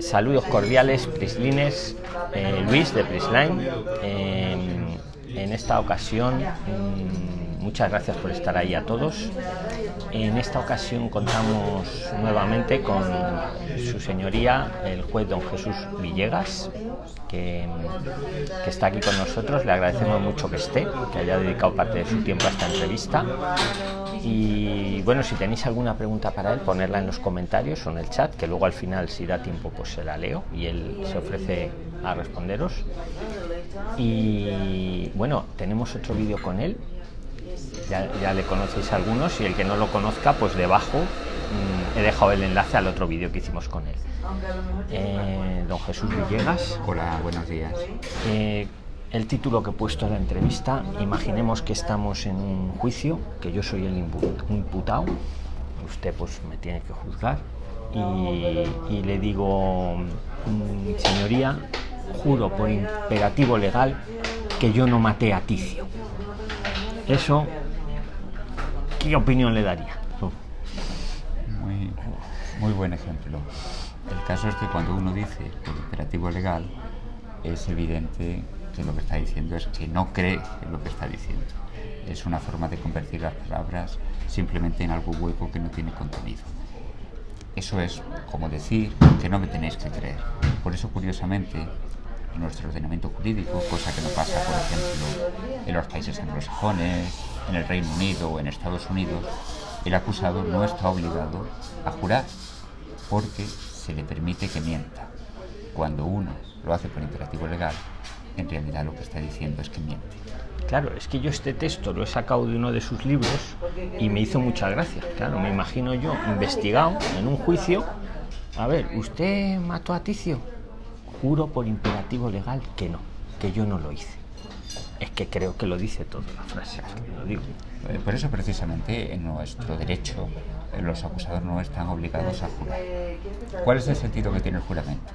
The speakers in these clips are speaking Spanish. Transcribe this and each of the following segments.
Saludos cordiales, Prislines, eh, Luis de Prisline. en esta ocasión, mm, muchas gracias por estar ahí a todos. En esta ocasión contamos nuevamente con su señoría, el juez don Jesús Villegas, que, que, está aquí con nosotros. Le agradecemos mucho que esté, que haya dedicado parte de su tiempo a esta entrevista. Y bueno, si tenéis alguna pregunta para él, ponerla en los comentarios o en el chat, que luego al final, si da tiempo, pues se la leo y él se ofrece a responderos. Y bueno, tenemos otro vídeo con él. Ya, ya, le conocéis algunos y el que no lo conozca, pues debajo mmm, he dejado el enlace al otro vídeo que hicimos con él. Eh, don Jesús Villegas. Hola, buenos días. Eh, el título que he puesto en la entrevista, imaginemos que estamos en un juicio, que yo soy el imputado, usted pues me tiene que juzgar, y, le digo, mm, señoría, juro por imperativo legal que yo no maté a Ticio. Eso, ¿qué opinión le daría? Muy, muy buen ejemplo. El caso es que cuando uno dice por imperativo legal, es evidente lo que está diciendo es que no cree en lo que está diciendo. Es una forma de convertir las palabras simplemente en algo hueco que no tiene contenido. Eso es como decir que no me tenéis que creer. Por eso, curiosamente, en nuestro ordenamiento jurídico, cosa que no pasa, por ejemplo, en los países anglosajones, en el Reino Unido o en Estados Unidos, el acusado no está obligado a jurar porque se le permite que mienta. Cuando uno lo hace por imperativo legal, en realidad lo que está diciendo es que miente. Claro, es que yo este texto lo he sacado de uno de sus libros y me hizo mucha gracia. Claro, me imagino yo investigado en un juicio. A ver, ¿usted mató a Ticio? Juro por imperativo legal que no, que yo no lo hice. Es que creo que lo dice toda la frase, lo digo. Por eso precisamente en nuestro derecho los acusados no están obligados a jurar. ¿Cuál es el sentido que tiene el juramento?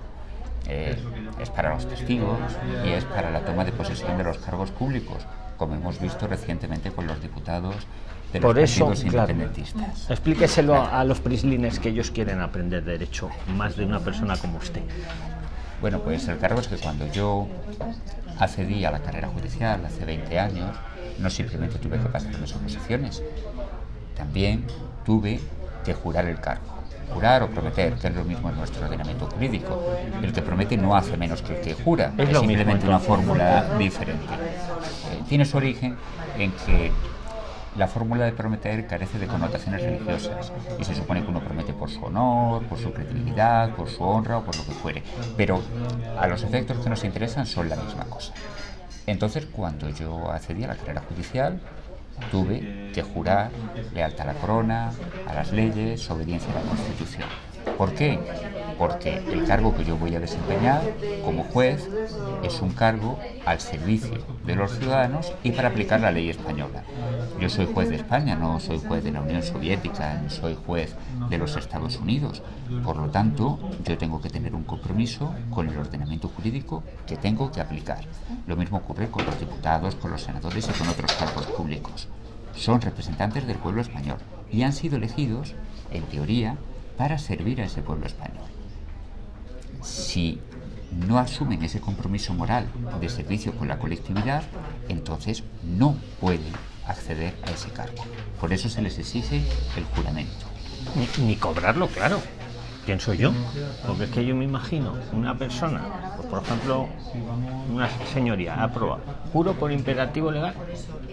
Eh, es para los testigos y es para la toma de posesión de los cargos públicos, como hemos visto recientemente con los diputados de los eso, claro, independentistas. explíqueselo a los prislines que ellos quieren aprender derecho, más de una persona como usted. Bueno, pues el cargo es que cuando yo accedí a la carrera judicial hace 20 años, no simplemente tuve que pasar las oposiciones, también tuve que jurar el cargo. Jurar o prometer, que es lo mismo en nuestro ordenamiento jurídico. El que promete no hace menos que el que jura, Es simplemente una fórmula diferente. Eh, tiene su origen en que la fórmula de prometer carece de connotaciones religiosas y se supone que uno promete por su honor, por su credibilidad, por su honra o por lo que fuere. Pero a los efectos que nos interesan son la misma cosa. Entonces, cuando yo accedí a la carrera judicial, tuve que jurar lealtad a la corona, a las leyes, obediencia a la Constitución. ¿Por qué? Porque el cargo que yo voy a desempeñar como juez es un cargo al servicio de los ciudadanos y para aplicar la ley española. Yo soy juez de España, no soy juez de la Unión Soviética, ni soy juez de los Estados Unidos. Por lo tanto, yo tengo que tener un compromiso con el ordenamiento jurídico que tengo que aplicar. Lo mismo ocurre con los diputados, con los senadores y con otros cargos públicos. Son representantes del pueblo español y han sido elegidos, en teoría, para servir a ese pueblo español. Si no asumen ese compromiso moral de servicio con la colectividad, entonces no pueden acceder a ese cargo. Por eso se les exige el juramento. Ni, ni cobrarlo, claro. Pienso yo. Porque es que yo me imagino una persona, pues, por ejemplo, una señoría, aprueba, juro por imperativo legal.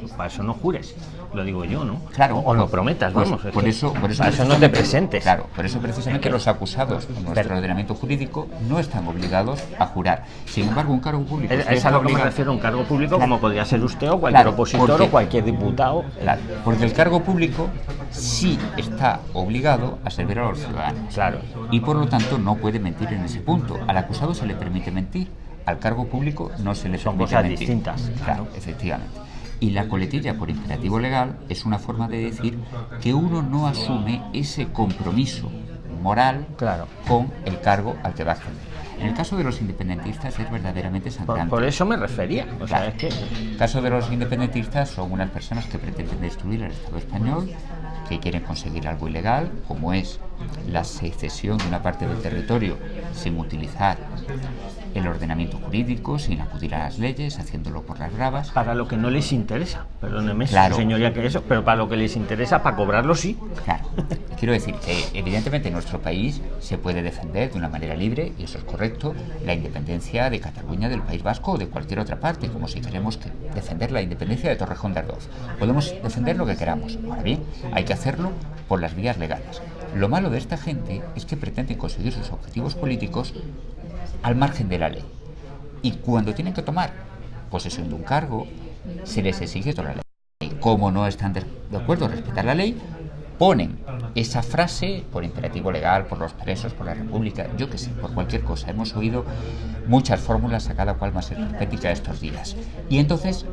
Pues para eso no jures. Lo digo yo, ¿no? Claro, O no prometas, pues, vamos. es por eso, por eso para eso no te presentes. Claro, por eso precisamente los acusados en nuestro Pero- ordenamiento jurídico no están obligados a jurar. Sin embargo, un cargo público Es, a lo que me refiero un cargo público Claro. como podría ser usted o cualquier Claro, opositor porque- o cualquier diputado. Claro, porque el cargo público sí está obligado a servir a los ciudadanos. Claro. Y por lo tanto no puede mentir en ese punto. Al acusado se le permite mentir, al cargo público no se le Son permite cosas mentir. distintas, Claro, efectivamente. Y la coletilla por imperativo legal es una forma de decir que uno no asume ese compromiso moral Claro. con el cargo al que va a acceder. En el caso de los independentistas es verdaderamente Por, sangrante. por eso me refería. O sea, Claro. es que El caso de los independentistas son unas personas que pretenden destruir el Estado español que quieren conseguir algo ilegal, como es la secesión de una parte del territorio sin utilizar el ordenamiento jurídico, sin acudir a las leyes, haciéndolo por las bravas. Para lo que no les interesa, perdóneme, Claro. señoría, que eso, pero para lo que les interesa, para cobrarlo sí. Claro, quiero decir que evidentemente en nuestro país se puede defender de una manera libre, y eso es correcto, la independencia de Cataluña, del País Vasco o de cualquier otra parte, como si queremos que defender la independencia de Torrejón de Ardoz. Podemos defender lo que queramos. Ahora bien, hay que hacerlo por las vías legales. Lo malo de esta gente es que pretenden conseguir sus objetivos políticos al margen de la ley. Y cuando tienen que tomar posesión de un cargo, se les exige toda la ley. Como no están de acuerdo a respetar la ley, ponen esa frase por imperativo legal, por los presos, por la República, yo que sé, por cualquier cosa. Hemos oído muchas fórmulas a cada cual más hermética estos días. Y entonces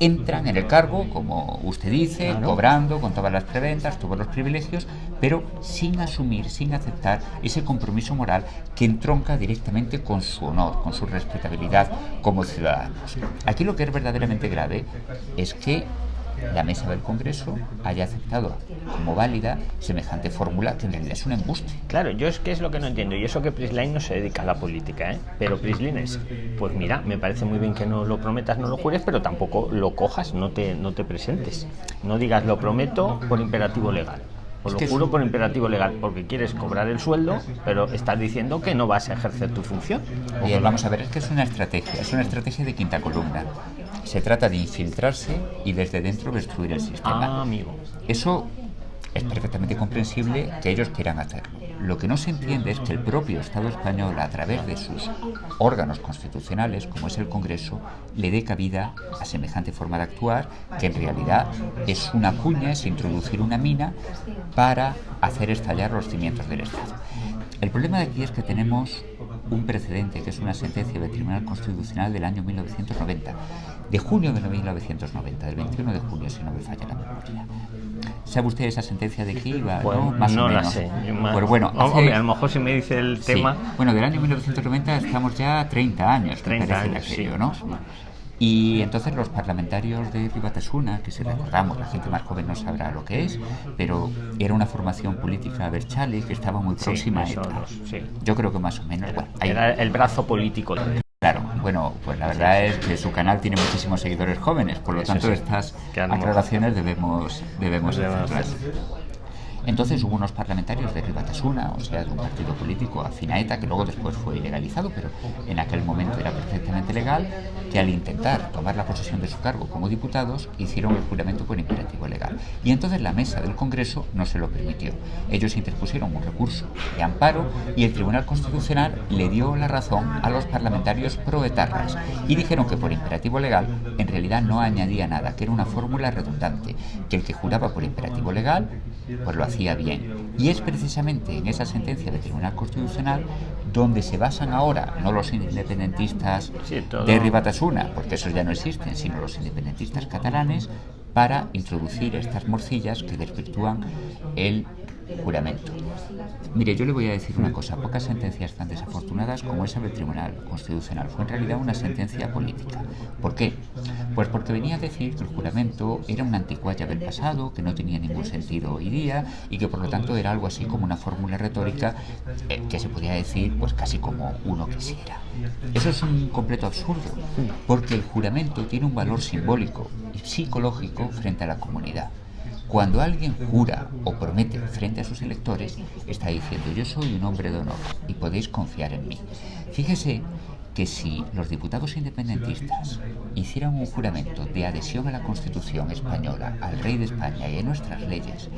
entran en el cargo, como usted dice, Claro. cobrando con todas las preventas, todos los privilegios, pero sin asumir, sin aceptar ese compromiso moral que entronca directamente con su honor, con su respetabilidad como ciudadanos. Aquí lo que es verdaderamente grave es que la mesa del Congreso haya aceptado como válida semejante fórmula que en realidad es un embuste. Claro, yo es que es lo que no entiendo, y eso que Prisline no se dedica a la política, ¿eh? Pero Prisline es, pues mira, me parece muy bien que no lo prometas, no lo jures, pero tampoco lo cojas, no te, no te presentes. No digas lo prometo por imperativo legal. O Es lo juro por imperativo legal, porque quieres cobrar el sueldo, pero estás diciendo que no vas a ejercer tu función. Bien, vamos a ver, es que es una estrategia, es una estrategia de quinta columna. Se trata de infiltrarse y desde dentro destruir el sistema. Ah, amigo. Eso es perfectamente comprensible que ellos quieran hacerlo. Lo que no se entiende es que el propio Estado español, a través de sus órganos constitucionales, como es el Congreso, le dé cabida a semejante forma de actuar, que en realidad es una cuña, es introducir una mina para hacer estallar los cimientos del Estado. El problema de aquí es que tenemos un precedente, que es una sentencia del Tribunal Constitucional del año 1990, de junio de 1990, del 21 de junio, si no me falla la memoria. ¿Sabe usted esa sentencia de qué iba? Pues no, Más no o la menos. sé. Yo más- Pues bueno, hace- hombre, a lo mejor si me dice el Sí. tema. Bueno, del año 1990 estamos ya 30 años, me 30 parece, años, sí, aquello, ¿no? Y entonces los parlamentarios de Privatasuna, que si recordamos, la gente más joven no sabrá lo que es, pero era una formación política Berchale que estaba muy Sí, próxima a ETA. los- sí. Yo creo que más o menos, bueno, ahí- Era el brazo político. Claro, bueno, pues la verdad es que su canal tiene muchísimos seguidores jóvenes, por lo Eso tanto sí. estas aclaraciones debemos, debemos Debemos hacerlas. Entonces hubo unos parlamentarios de Ribatasuna, o sea, de un partido político afín a ETA, que luego después fue ilegalizado, pero en aquel momento era perfectamente legal, que al intentar tomar la posesión de su cargo como diputados, hicieron el juramento por imperativo legal. Y entonces la mesa del Congreso no se lo permitió. Ellos interpusieron un recurso de amparo y el Tribunal Constitucional le dio la razón a los parlamentarios proetarras y dijeron que por imperativo legal en realidad no añadía nada, que era una fórmula redundante, que el que juraba por imperativo legal pues lo hacía bien. Y es precisamente en esa sentencia del Tribunal Constitucional donde se basan ahora no los independentistas Sí, de Ribatasuna, porque esos ya no existen, sino los independentistas catalanes para introducir estas morcillas que desvirtúan el juramento. Mire, yo le voy a decir una cosa, pocas sentencias tan desafortunadas como esa del Tribunal Constitucional fue en realidad una sentencia política. ¿Por qué? Pues porque venía a decir que el juramento era una anticuaya del pasado, que no tenía ningún sentido hoy día y que por lo tanto era algo así como una fórmula retórica eh, que se podía decir pues casi como uno quisiera. Eso es un completo absurdo, porque el juramento tiene un valor simbólico y psicológico frente a la comunidad. Cuando alguien jura o promete frente a sus electores, está diciendo yo soy un hombre de honor y podéis confiar en mí. Fíjese que si los diputados independentistas hicieran un juramento de adhesión a la Constitución española, al rey de España y a nuestras leyes,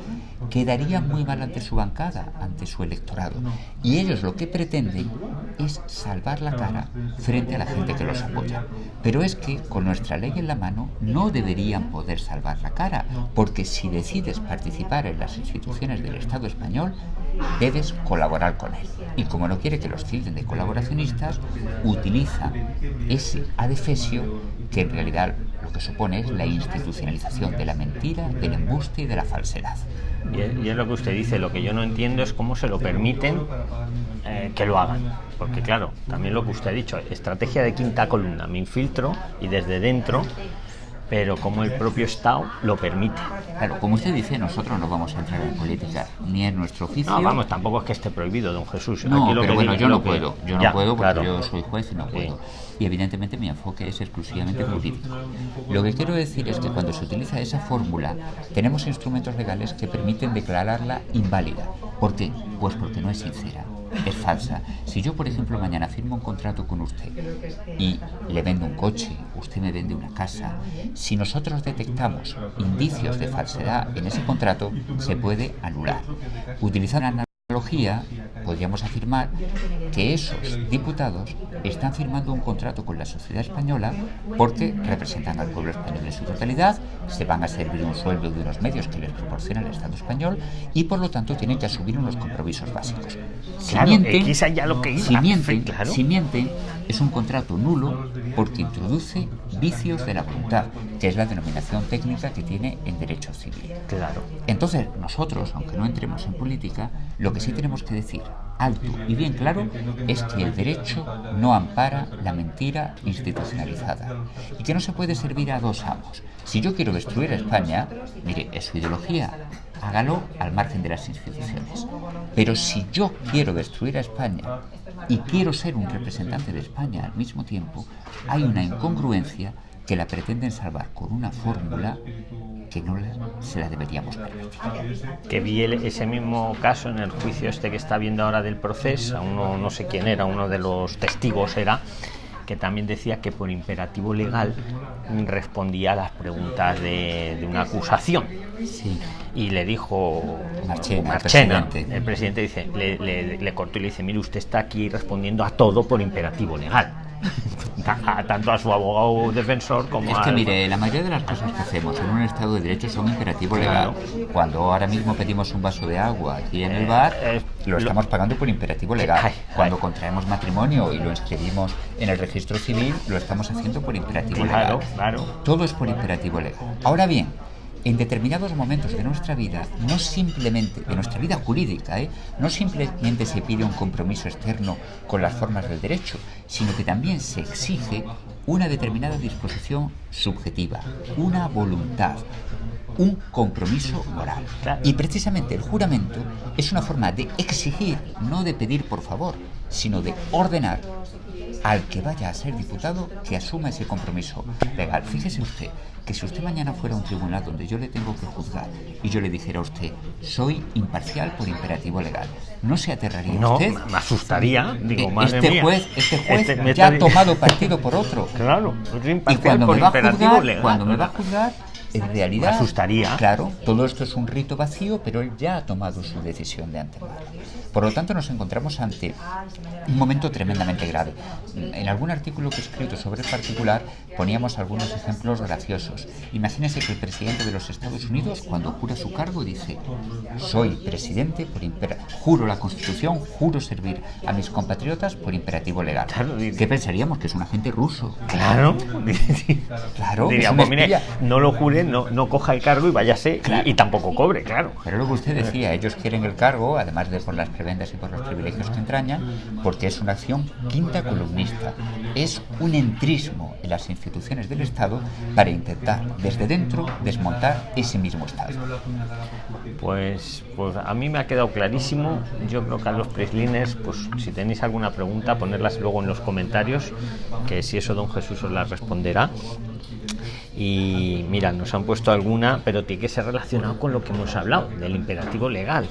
quedarían muy mal ante su bancada, ante su electorado. Y ellos lo que pretenden es salvar la cara frente a la gente que los apoya. Pero es que con nuestra ley en la mano no deberían poder salvar la cara, porque si decides participar en las instituciones del Estado español, debes colaborar con él. Y como no quiere que los tilden de colaboracionistas, utiliza ese adefesio que en realidad lo que supone es la institucionalización de la mentira, del embuste y de la falsedad. Y es, y es lo que usted dice, lo que yo no entiendo es cómo se lo permiten eh, que lo hagan. Porque claro, también lo que usted ha dicho, estrategia de quinta columna, me infiltro y desde dentro, pero como el propio Estado lo permite. Claro, como usted dice, nosotros no vamos a entrar en política, ni en nuestro oficio. No, vamos, tampoco es que esté prohibido, don Jesús. No, Aquí lo pero que bueno, yo no puedo, yo no Ya, puedo porque claro. yo soy juez y no Sí. puedo. Y evidentemente mi enfoque es exclusivamente jurídico. Lo que quiero decir es que cuando se utiliza esa fórmula, tenemos instrumentos legales que permiten declararla inválida. ¿Por qué? Pues porque no es sincera, es falsa. Si yo, por ejemplo, mañana firmo un contrato con usted y le vendo un coche, usted me vende una casa, si nosotros detectamos indicios de falsedad en ese contrato, se puede anular. Utilizando la analogía, podríamos afirmar que esos diputados están firmando un contrato con la sociedad española porque representan al pueblo español en su totalidad, se van a servir un sueldo de unos medios que les proporciona el Estado español y por lo tanto tienen que asumir unos compromisos básicos. Si Claro, mienten, lo que si mienten, Claro. si mienten, es un contrato nulo porque introduce vicios de la voluntad, que es la denominación técnica que tiene en derecho civil. Claro. Entonces, nosotros, aunque no entremos en política, lo que sí tenemos que decir alto y bien claro es que el derecho no ampara la mentira institucionalizada y que no se puede servir a dos amos. Si yo quiero destruir a España, mire, es su ideología, hágalo al margen de las instituciones. Pero si yo quiero destruir a España y quiero ser un representante de España al mismo tiempo, hay una incongruencia que la pretenden salvar con una fórmula que no la- se la deberíamos permitir. que vi el- ese mismo caso en el juicio este que está viendo ahora del proceso, a uno no sé quién era, uno de los testigos era, que también decía que por imperativo legal respondía a las preguntas de, de una acusación. Sí. Y le dijo Marchena, el presidente. el presidente dice, le, le- le cortó y le dice, mire, usted está aquí respondiendo a todo por imperativo legal. Tanto a su abogado defensor como Es a... que mire, la mayoría de las cosas que hacemos en un Estado de Derecho son imperativo legal. Cuando ahora mismo pedimos un vaso de agua aquí en el bar, eh, lo lo- estamos pagando por imperativo legal. Ay, Cuando contraemos matrimonio y lo inscribimos en el registro civil, lo estamos haciendo por imperativo Claro, legal. claro. Todo es por imperativo legal. Ahora bien, en determinados momentos de nuestra vida, no simplemente, de nuestra vida jurídica, ¿eh? no simplemente se pide un compromiso externo con las formas del derecho, sino que también se exige una determinada disposición subjetiva, una voluntad, un compromiso moral. Y precisamente el juramento es una forma de exigir, no de pedir por favor, sino de ordenar al que vaya a ser diputado que asuma ese compromiso legal. Fíjese usted que si usted mañana fuera a un tribunal donde yo le tengo que juzgar y yo le dijera a usted, soy imparcial por imperativo legal, ¿no se aterraría No, usted? me asustaría. Digo, Eh, madre este mía. juez, este juez Este ya ha tomado partido por otro. Claro, es Y imparcial cuando por me va a imperativo juzgar, legal. cuando me va a juzgar, en realidad, Me asustaría. Claro, todo esto es un rito vacío, pero él ya ha tomado su decisión de antemano. Por lo tanto, nos encontramos ante un momento tremendamente grave. En algún artículo que he escrito sobre el particular poníamos algunos ejemplos graciosos. Imagínese que el presidente de los Estados Unidos, cuando jura su cargo, dice: Soy presidente por impera juro la Constitución, juro servir a mis compatriotas por imperativo legal. Claro, ¿Qué pensaríamos? Que es un agente ruso. Claro. Claro, Diría, es un pues mire, no lo jure, no, no coja el cargo y váyase y- Claro. y, tampoco cobre, claro. Pero luego usted decía, ellos quieren el cargo, además de por las prebendas y por los privilegios que entrañan, porque es una acción quinta columnista. Es un entrismo en las instituciones del Estado para intentar desde dentro desmontar ese mismo Estado. Pues, pues a mí me ha quedado clarísimo. Yo creo que a los preslines, pues si tenéis alguna pregunta, ponerlas luego en los comentarios, que si eso don Jesús os la responderá. Y mira, nos han puesto alguna, pero tiene que ser relacionado con lo que hemos hablado, del imperativo legal.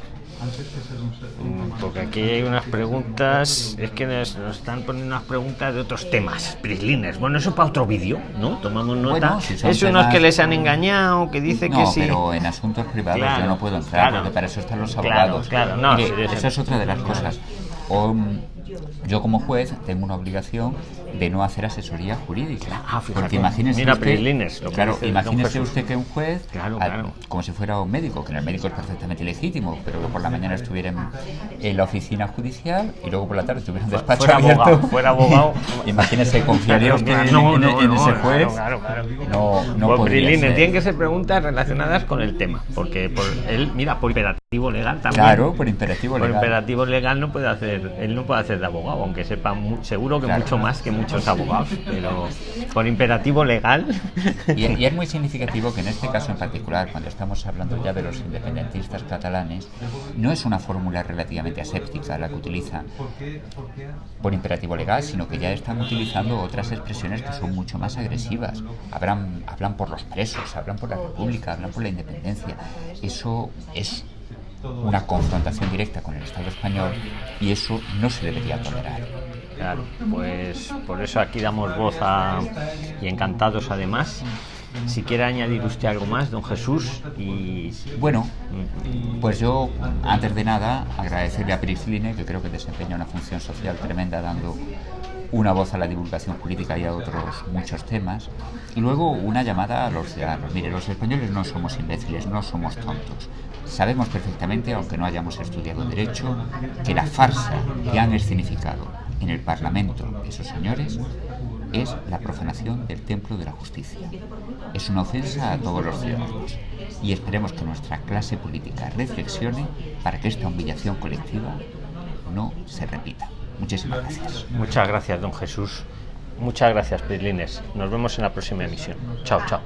Mm, Porque aquí hay unas preguntas, es que nos, nos están poniendo unas preguntas de otros temas, prislines. Bueno, eso para otro vídeo, ¿no? Tomamos nota. Bueno, si es unos que les han engañado, que dice que No, sí. pero en asuntos privados Claro, yo no puedo entrar, claro. porque para eso están los Claro, abogados. claro, no, Mire, sí, eso- es otra de las cosas. O, mm, yo como juez tengo una obligación de no hacer asesoría jurídica. Ah, porque imagínese Mira, usted, lo que claro, imagínese usted que un juez, Claro, claro. como si fuera un médico, que en el médico es perfectamente legítimo, pero que por la mañana estuviera en, en la oficina judicial y luego por la tarde estuviera en un despacho Fuera abierto. abogado, fuera abogado. imagínese, confiaría usted en, No, en- no, en no, ese juez. claro, claro. No, no Pues, tienen que ser preguntas relacionadas con el tema, porque por él, mira, por imperativo legal también. Claro, por imperativo Por legal. imperativo legal no puede hacer, él no puede hacer de abogado, aunque sepa mu- seguro que Claro. mucho más que muchos abogados, pero por imperativo legal. Y, y es muy significativo que en este caso en particular, cuando estamos hablando ya de los independentistas catalanes, no es una fórmula relativamente aséptica la que utilizan por imperativo legal, sino que ya están utilizando otras expresiones que son mucho más agresivas. Hablan, hablan por los presos, hablan por la República, hablan por la independencia. Eso es una confrontación directa con el Estado español y eso no se debería tolerar. Claro, pues por eso aquí damos voz a, y encantados además. Si quiere añadir usted algo más, don Jesús, y Bueno, pues yo, antes de nada, agradecerle a Prisline, que creo que desempeña una función social tremenda dando una voz a la divulgación política y a otros muchos temas. Y luego una llamada a los ciudadanos. Mire, los españoles no somos imbéciles, no somos tontos. Sabemos perfectamente, aunque no hayamos estudiado derecho, que la farsa que han escenificado en el Parlamento esos señores es la profanación del templo de la justicia. Es una ofensa a todos los ciudadanos y esperemos que nuestra clase política reflexione para que esta humillación colectiva no se repita. Muchísimas gracias. muchas gracias, don Jesús. Muchas gracias, Prislines. Nos vemos en la próxima emisión. Chao, chao.